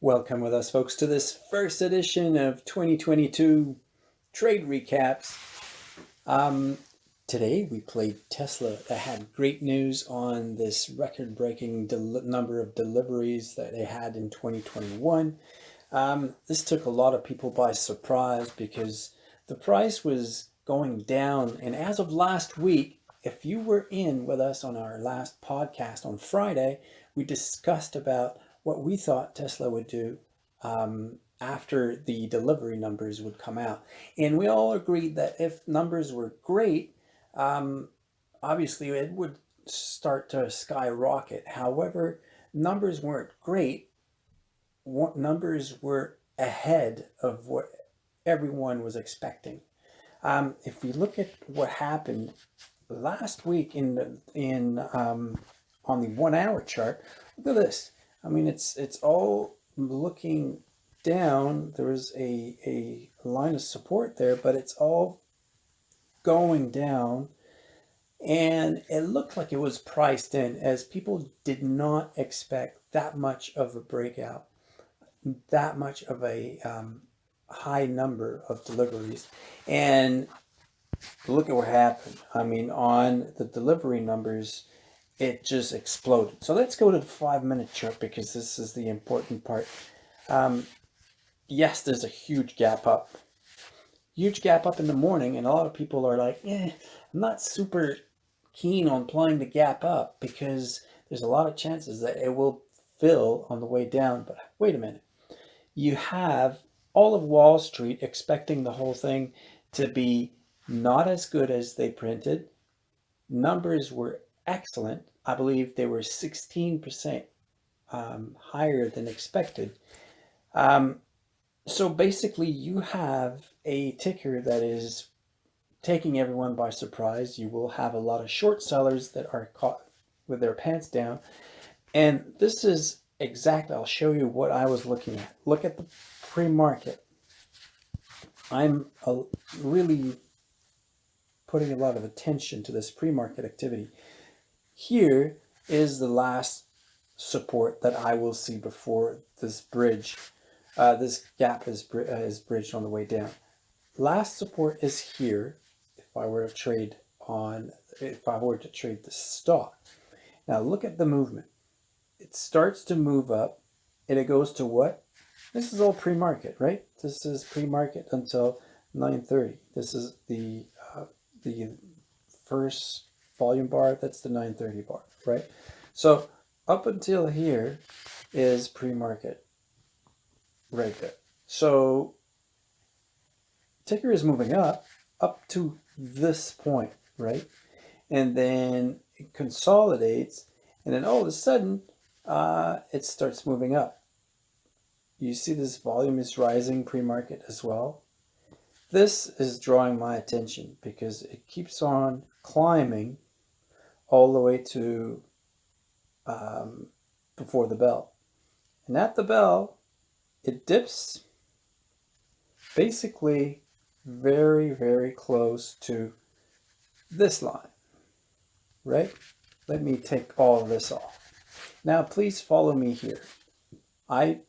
Welcome with us, folks, to this first edition of 2022 Trade Recaps. Um, today we played Tesla that had great news on this record-breaking number of deliveries that they had in 2021. Um, this took a lot of people by surprise because the price was going down. And as of last week, if you were in with us on our last podcast on Friday, we discussed about what we thought Tesla would do um, after the delivery numbers would come out. And we all agreed that if numbers were great, um, obviously it would start to skyrocket. However, numbers weren't great. What Numbers were ahead of what everyone was expecting. Um, if we look at what happened last week in the, in um, on the one hour chart, look at this. I mean, it's it's all looking down. There's a, a line of support there, but it's all going down. And it looked like it was priced in as people did not expect that much of a breakout, that much of a um, high number of deliveries. And look at what happened. I mean, on the delivery numbers, it just exploded. So let's go to the five minute chart because this is the important part. Um, yes, there's a huge gap up. Huge gap up in the morning and a lot of people are like, eh, I'm not super keen on playing the gap up because there's a lot of chances that it will fill on the way down. But wait a minute. You have all of Wall Street expecting the whole thing to be not as good as they printed. Numbers were excellent. I believe they were 16% um, higher than expected. Um, so basically you have a ticker that is taking everyone by surprise. You will have a lot of short sellers that are caught with their pants down. And this is exactly, I'll show you what I was looking at. Look at the pre-market. I'm a, really putting a lot of attention to this pre-market activity. Here is the last support that I will see before this bridge, uh, this gap is, uh, is bridged on the way down. Last support is here if I were to trade on, if I were to trade the stock. Now look at the movement. It starts to move up and it goes to what? This is all pre-market, right? This is pre-market until 9.30. This is the, uh, the first volume bar, that's the 930 bar, right? So up until here is pre-market right there. So ticker is moving up, up to this point, right? And then it consolidates and then all of a sudden uh, it starts moving up. You see this volume is rising pre-market as well. This is drawing my attention because it keeps on climbing all the way to um, before the bell. And at the bell, it dips basically very, very close to this line, right? Let me take all of this off. Now, please follow me here. I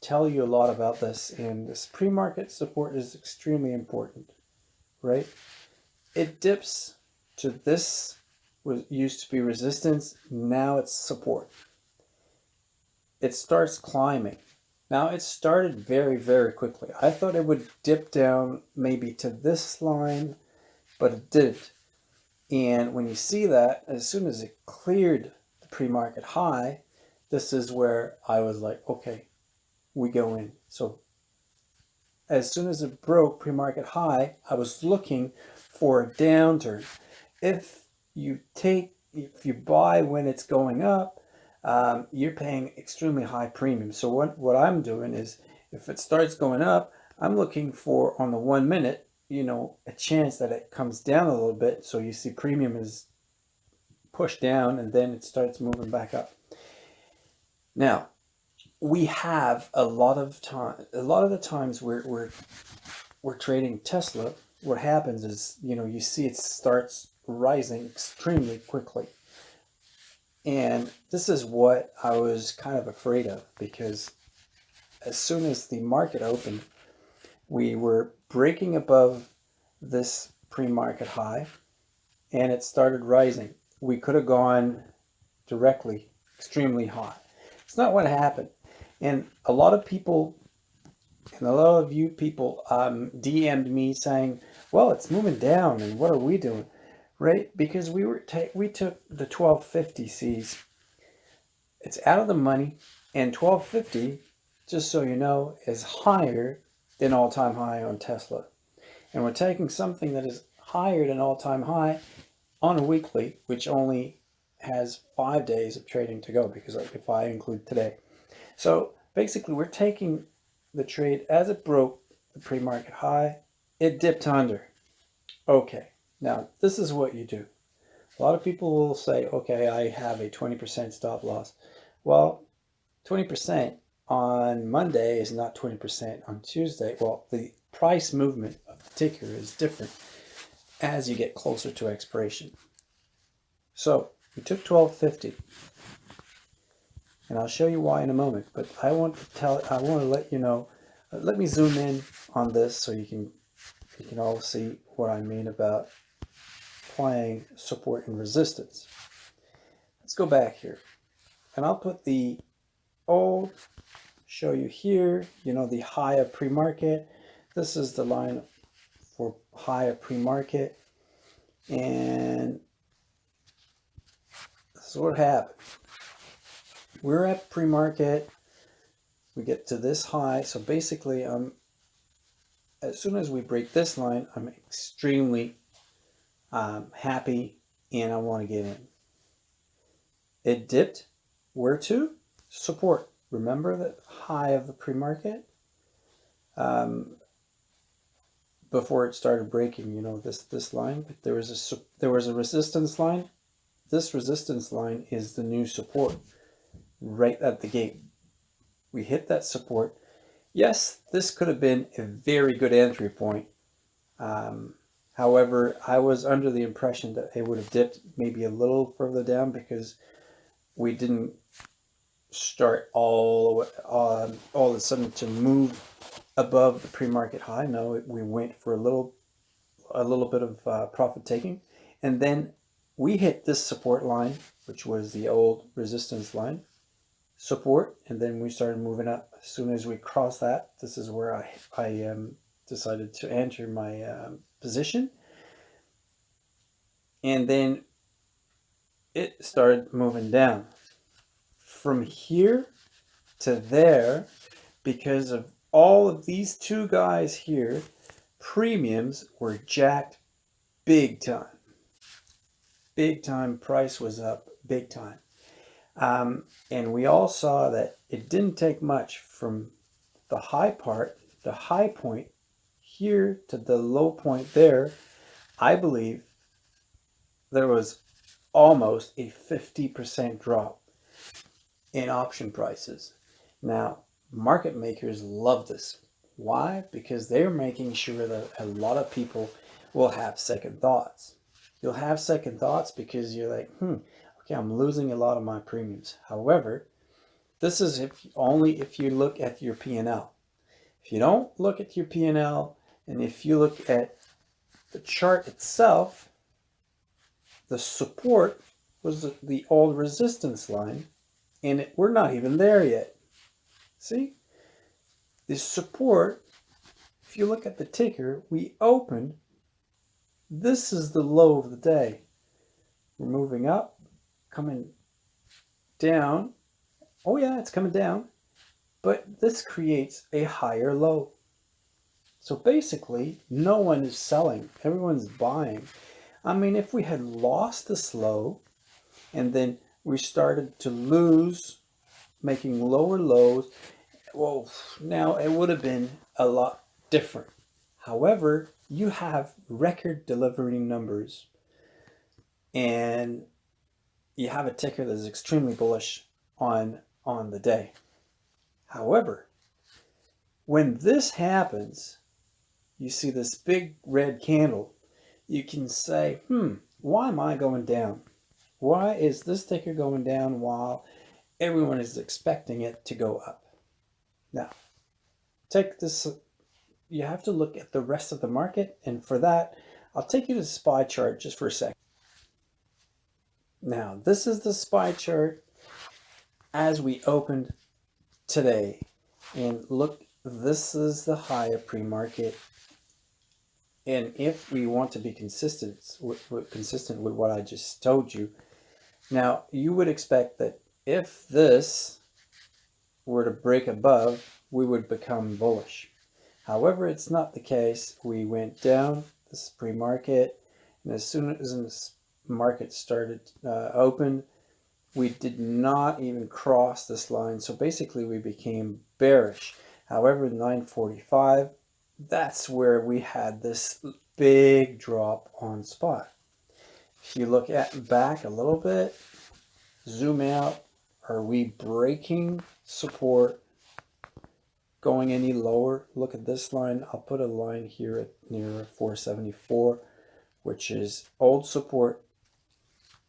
tell you a lot about this and this pre-market support is extremely important, right? It dips to this was used to be resistance. Now it's support. It starts climbing. Now it started very, very quickly. I thought it would dip down maybe to this line, but it didn't. And when you see that, as soon as it cleared the pre-market high, this is where I was like, okay, we go in. So as soon as it broke pre-market high, I was looking for a downturn. If you take, if you buy when it's going up, um, you're paying extremely high premium. So what, what I'm doing is if it starts going up, I'm looking for on the one minute, you know, a chance that it comes down a little bit. So you see premium is pushed down and then it starts moving back up. Now, we have a lot of time, a lot of the times we're, we're, we're trading Tesla, what happens is, you know, you see it starts rising extremely quickly. And this is what I was kind of afraid of because as soon as the market opened, we were breaking above this pre-market high and it started rising. We could have gone directly extremely high. It's not what happened. And a lot of people, and a lot of you people um, DM'd me saying, well, it's moving down and what are we doing? Right? Because we were we took the 1250 Cs. It's out of the money and 1250, just so you know, is higher than all-time high on Tesla. And we're taking something that is higher than all-time high on a weekly, which only has five days of trading to go because if I include today. So basically we're taking the trade as it broke the pre-market high, it dipped under. Okay, now this is what you do. A lot of people will say, okay, I have a 20% stop loss. Well, 20% on Monday is not 20% on Tuesday. Well, the price movement of the ticker is different as you get closer to expiration. So we took 1250 and I'll show you why in a moment, but I want to tell, I want to let you know, uh, let me zoom in on this so you can, you can all see what I mean about playing support and resistance. Let's go back here and I'll put the old, show you here, you know, the high of pre-market. This is the line for high of pre-market. And this is what happened. We're at pre-market. We get to this high. So basically, I'm as soon as we break this line, I'm extremely um, happy and I want to get in. It dipped. Where to? Support. Remember the high of the pre-market? Um, before it started breaking, you know, this, this line, but there was a, there was a resistance line. This resistance line is the new support right at the gate. We hit that support. Yes, this could have been a very good entry point. Um, however, I was under the impression that it would have dipped maybe a little further down because we didn't start all um, all of a sudden to move above the pre-market high. No, we went for a little, a little bit of uh, profit taking. And then we hit this support line, which was the old resistance line support. And then we started moving up. As soon as we crossed that, this is where I, I um, decided to enter my um, position. And then it started moving down from here to there because of all of these two guys here, premiums were jacked big time. Big time price was up big time. Um, and we all saw that it didn't take much from the high part, the high point here to the low point there. I believe there was almost a 50% drop in option prices. Now, market makers love this. Why? Because they're making sure that a lot of people will have second thoughts. You'll have second thoughts because you're like, hmm, okay, I'm losing a lot of my premiums. However, this is if only if you look at your P&L. If you don't look at your P&L and if you look at the chart itself, the support was the, the old resistance line and it, we're not even there yet. See? This support, if you look at the ticker, we opened. This is the low of the day. We're moving up, coming down. Oh yeah, it's coming down. But this creates a higher low. So basically, no one is selling. Everyone's buying. I mean, if we had lost this low and then we started to lose, making lower lows, well, now it would have been a lot different. However, you have record delivering numbers and you have a ticker that is extremely bullish on, on the day. However, when this happens, you see this big red candle, you can say, hmm, why am I going down? Why is this ticker going down while everyone is expecting it to go up? Now, take this, you have to look at the rest of the market. And for that, I'll take you to the SPY chart just for a second. Now, this is the SPY chart as we opened today. And look, this is the high of pre-market. And if we want to be consistent with, consistent with what I just told you, now you would expect that if this were to break above, we would become bullish. However, it's not the case. We went down, this is pre-market, and as soon as the market started uh, open, we did not even cross this line. So basically we became bearish. However, 945, that's where we had this big drop on spot. If you look at back a little bit, zoom out, are we breaking support going any lower? Look at this line. I'll put a line here at near 474, which is old support.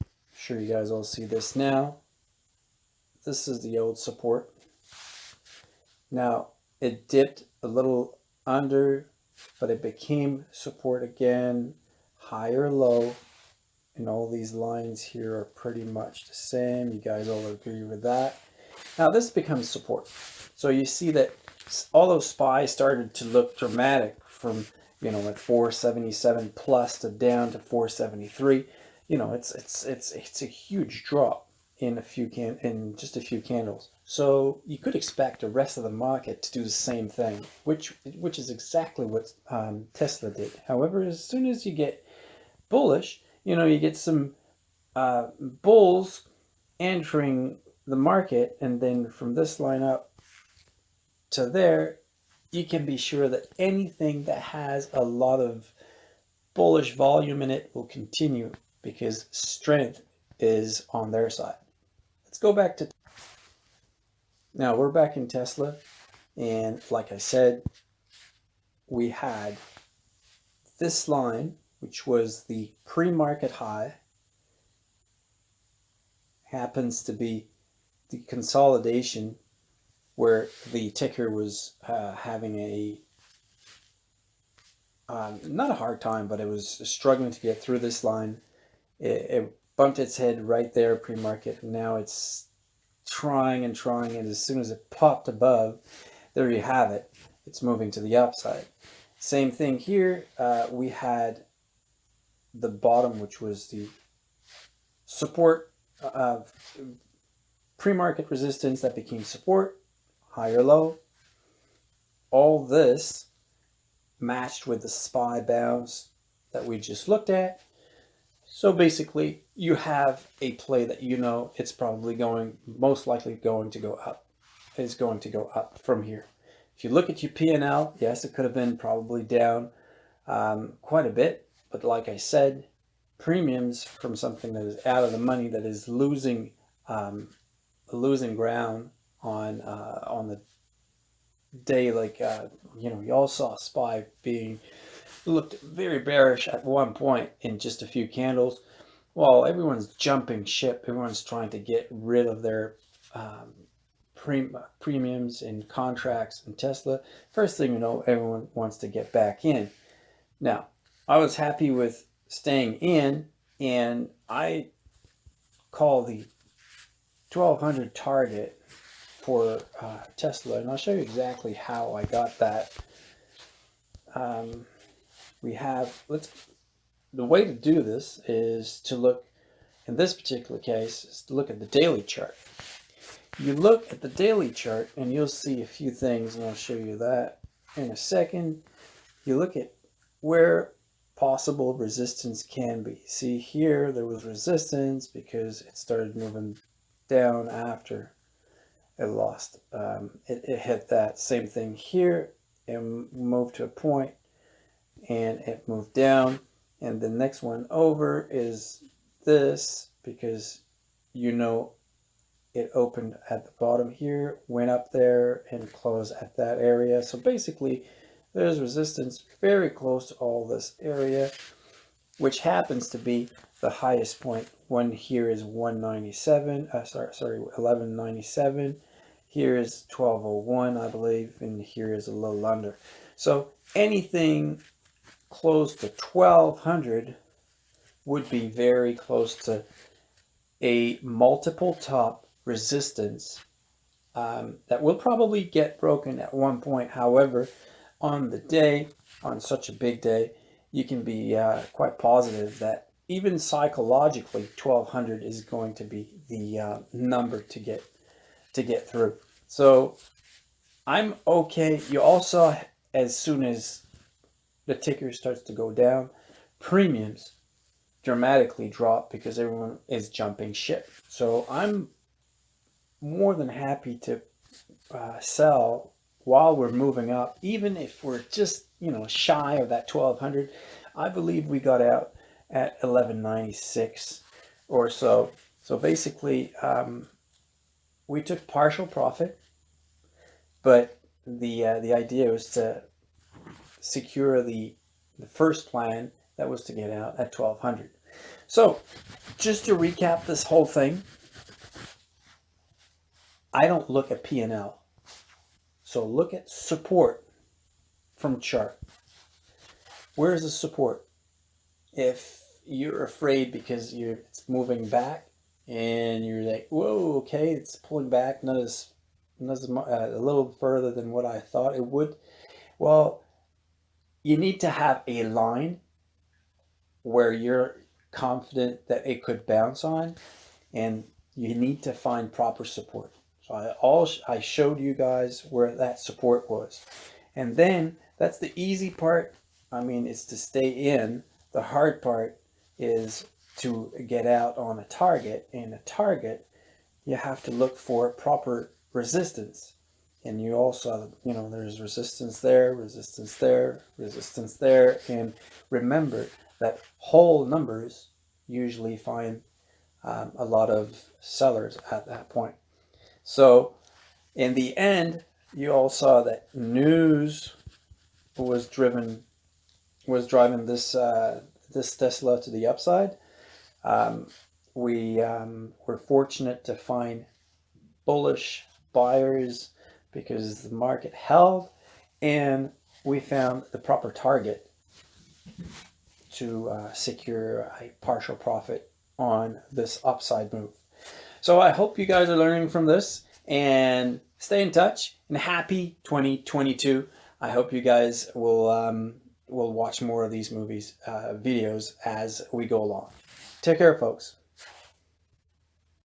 I'm sure you guys all see this now. This is the old support. Now it dipped a little under, but it became support again, higher low, and all these lines here are pretty much the same. You guys all agree with that. Now this becomes support. So you see that all those spies started to look dramatic from, you know, at 477 plus to down to 473. You know, it's, it's, it's, it's a huge drop in a few can in just a few candles. So you could expect the rest of the market to do the same thing, which which is exactly what um, Tesla did. However, as soon as you get bullish, you know, you get some uh, bulls entering the market and then from this line up to there, you can be sure that anything that has a lot of bullish volume in it will continue because strength is on their side. Go back to, now we're back in Tesla. And like I said, we had this line which was the pre-market high, happens to be the consolidation where the ticker was uh, having a um, not a hard time, but it was struggling to get through this line. It, it bumped its head right there pre-market. Now it's trying and trying, and as soon as it popped above, there you have it. It's moving to the upside. Same thing here. Uh, we had the bottom, which was the support of pre-market resistance that became support, higher low. All this matched with the SPY bounce that we just looked at. So basically you have a play that you know it's probably going, most likely going to go up, is going to go up from here. If you look at your P&L, yes, it could have been probably down um, quite a bit, but like I said, premiums from something that is out of the money that is losing um, losing ground on uh, on the day like uh, you know you all saw SPY being looked very bearish at one point in just a few candles while everyone's jumping ship. Everyone's trying to get rid of their um, pre premiums and contracts in Tesla. First thing you know everyone wants to get back in. Now I was happy with staying in and I call the 1200 target for uh, Tesla and I'll show you exactly how I got that. Um, we have, let's, the way to do this is to look, in this particular case, is to look at the daily chart. You look at the daily chart and you'll see a few things and I'll show you that in a second. You look at where possible resistance can be. See here, there was resistance because it started moving down after it lost. Um, it, it hit that same thing here and moved to a point and it moved down. And the next one over is this because you know it opened at the bottom here, went up there and closed at that area. So basically there's resistance very close to all this area, which happens to be the highest point. One here is 197, uh, sorry, sorry, 1197. Here is 1201, I believe, and here is a little under. So anything close to 1200 would be very close to a multiple top resistance um, that will probably get broken at one point. However, on the day, on such a big day, you can be uh, quite positive that even psychologically 1200 is going to be the uh, number to get to get through so i'm okay you also as soon as the ticker starts to go down premiums dramatically drop because everyone is jumping ship so i'm more than happy to uh, sell while we're moving up even if we're just you know shy of that 1200 i believe we got out at 1196 or so. So basically, um, we took partial profit, but the uh, the idea was to secure the the first plan that was to get out at 1200. So just to recap this whole thing, I don't look at P&L. So look at support from chart. Where's the support? If you're afraid because you're it's moving back and you're like, whoa, okay, it's pulling back, not as, not as uh, a little further than what I thought it would. Well, you need to have a line where you're confident that it could bounce on and you need to find proper support. So I all I showed you guys where that support was. And then that's the easy part. I mean, it's to stay in. The hard part is to get out on a target and a target you have to look for proper resistance and you also you know there's resistance there resistance there resistance there and remember that whole numbers usually find um, a lot of sellers at that point so in the end you all saw that news was driven was driving this uh, this Tesla to the upside. Um, we um, were fortunate to find bullish buyers because the market held and we found the proper target to uh, secure a partial profit on this upside move. So I hope you guys are learning from this and stay in touch and happy 2022. I hope you guys will um, we'll watch more of these movies, uh, videos as we go along. Take care, folks.